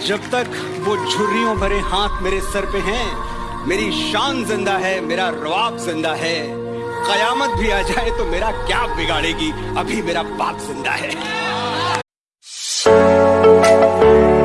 जब तक वो झुर्रियों भरे हाथ मेरे सर पे हैं, मेरी शान ज़िंदा है, मेरा रवाब ज़िंदा है। कयामत भी आ जाए तो मेरा क्या बिगाड़ेगी, अभी मेरा बाप ज़िंदा है।